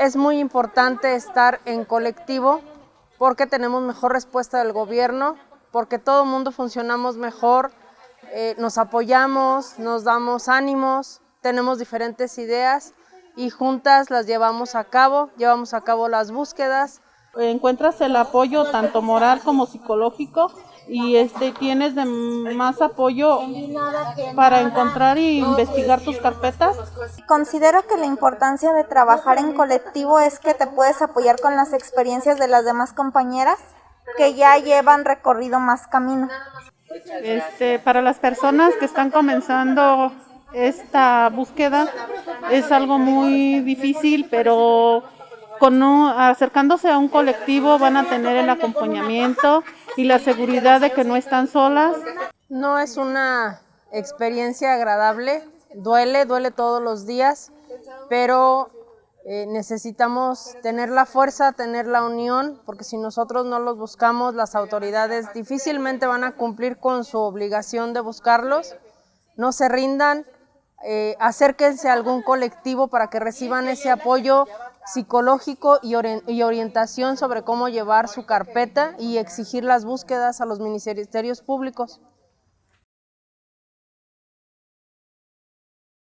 Es muy importante estar en colectivo porque tenemos mejor respuesta del gobierno, porque todo el mundo funcionamos mejor, eh, nos apoyamos, nos damos ánimos, tenemos diferentes ideas y juntas las llevamos a cabo, llevamos a cabo las búsquedas. Encuentras el apoyo tanto moral como psicológico y este tienes de más apoyo para encontrar e investigar tus carpetas. Considero que la importancia de trabajar en colectivo es que te puedes apoyar con las experiencias de las demás compañeras que ya llevan recorrido más camino. Este, para las personas que están comenzando esta búsqueda es algo muy difícil, pero con acercándose a un colectivo van a tener el acompañamiento y la seguridad de que no están solas. No es una experiencia agradable, duele, duele todos los días, pero eh, necesitamos tener la fuerza, tener la unión, porque si nosotros no los buscamos, las autoridades difícilmente van a cumplir con su obligación de buscarlos. No se rindan, eh, acérquense a algún colectivo para que reciban ese apoyo psicológico y, y, orientación sobre cómo llevar su carpeta y exigir las búsquedas a los ministerios públicos.